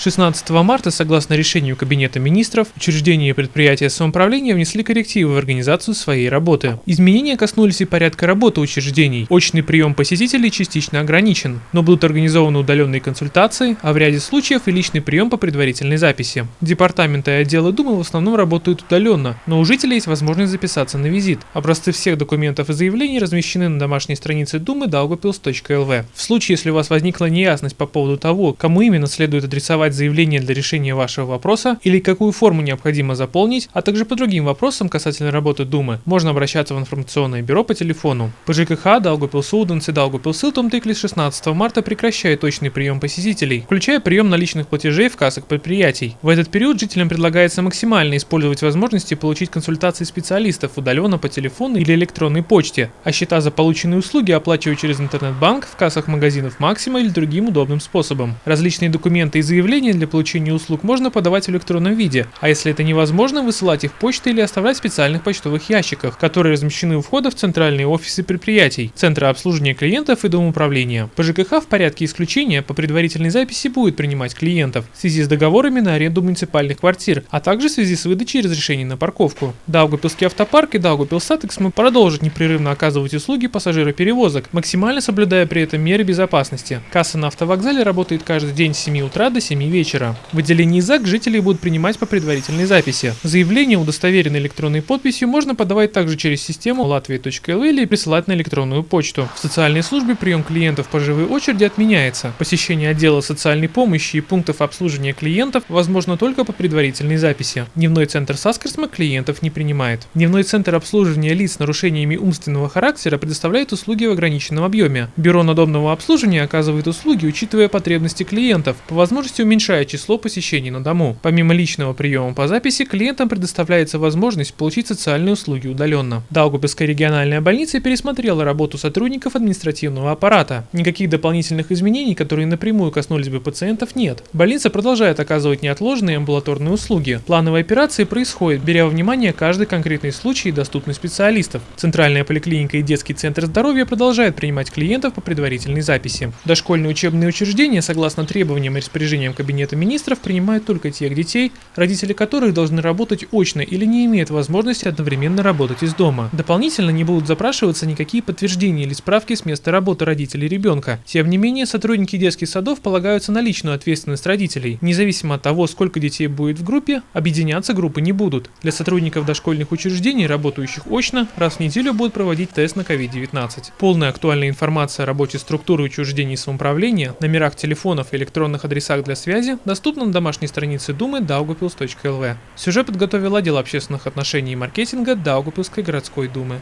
С 16 марта, согласно решению Кабинета министров, учреждения и предприятия самоуправления внесли коррективы в организацию своей работы. Изменения коснулись и порядка работы учреждений. Очный прием посетителей частично ограничен, но будут организованы удаленные консультации, а в ряде случаев и личный прием по предварительной записи. Департаменты и отделы Думы в основном работают удаленно, но у жителей есть возможность записаться на визит. Образцы всех документов и заявлений размещены на домашней странице Думы daugavpils.lv. В случае, если у вас возникла неясность по поводу того, кому именно следует адресовать заявление для решения вашего вопроса или какую форму необходимо заполнить, а также по другим вопросам касательно работы Думы, можно обращаться в информационное бюро по телефону. По ЖКХ Даугапилсуденс и Даугапилсилтом Тыкли с 16 марта прекращает точный прием посетителей, включая прием наличных платежей в кассах предприятий. В этот период жителям предлагается максимально использовать возможности получить консультации специалистов удаленно по телефону или электронной почте, а счета за полученные услуги оплачивать через интернет-банк в кассах магазинов Максима или другим удобным способом. Различные документы и заявления для получения услуг можно подавать в электронном виде, а если это невозможно, высылать их почтой или оставлять в специальных почтовых ящиках, которые размещены у входа в центральные офисы предприятий, центры обслуживания клиентов и дом управления. По ЖКХ в порядке исключения по предварительной записи будет принимать клиентов в связи с договорами на аренду муниципальных квартир, а также в связи с выдачей разрешений на парковку. Даугапилский автопарк и Daugavpils satiksme продолжат непрерывно оказывать услуги пассажироперевозок, максимально соблюдая при этом меры безопасности. Касса на автовокзале работает каждый день с 7 утра до 7 вечера. В отделении ЗАГС жителей будут принимать по предварительной записи. Заявление, удостоверенное электронной подписью, можно подавать также через систему latvia.lv или присылать на электронную почту. В социальной службе прием клиентов по живой очереди отменяется. Посещение отдела социальной помощи и пунктов обслуживания клиентов возможно только по предварительной записи. Дневной центр Saskarsme клиентов не принимает. Дневной центр обслуживания лиц с нарушениями умственного характера предоставляет услуги в ограниченном объеме. Бюро надомного обслуживания оказывает услуги, учитывая потребности клиентов, по возможности уменьшая число посещений на дому. Помимо личного приема по записи, клиентам предоставляется возможность получить социальные услуги удаленно. Даугавпилская региональная больница пересмотрела работу сотрудников административного аппарата. Никаких дополнительных изменений, которые напрямую коснулись бы пациентов, нет. Больница продолжает оказывать неотложные амбулаторные услуги. Плановые операции происходят, беря во внимание каждый конкретный случай и доступность специалистов. Центральная поликлиника и детский центр здоровья продолжают принимать клиентов по предварительной записи. Дошкольные учебные учреждения, согласно требованиям и распоряжениям Кабинета министров, принимают только тех детей, родители которых должны работать очно или не имеют возможности одновременно работать из дома. Дополнительно не будут запрашиваться никакие подтверждения или справки с места работы родителей ребенка. Тем не менее, сотрудники детских садов полагаются на личную ответственность родителей. Независимо от того, сколько детей будет в группе, объединяться группы не будут. Для сотрудников дошкольных учреждений, работающих очно, раз в неделю будут проводить тест на COVID-19. Полная актуальная информация о работе структуры учреждений самоуправления, номерах телефонов и электронных адресах для связи доступна на домашней странице Думы daugavpils.lv. Сюжет подготовил отдел общественных отношений и маркетинга Даугавпилской городской думы.